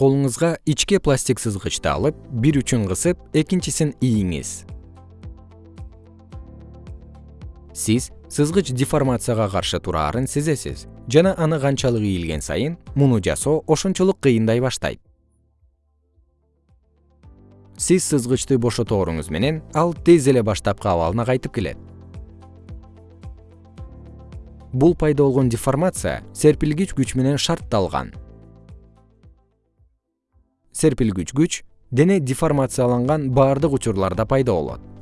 колуңузга ичке пластик сызгычты алып бир учун кысып экинчисин ийиңиз. Сиз сызгыч деформацияга каршы тураарын сезесиз жана аны канчалык ийилген сайын муну жасоо ошончолук кыйындай баштайт. Сиз сызгычты бошотооруңуз менен ал тез эле баштапкы абалына кайтып келет. Бул пайда болгон деформация серпилгич күч менен шартталган серпилгүч күч дене деформацияланган баардык учурларда пайда болот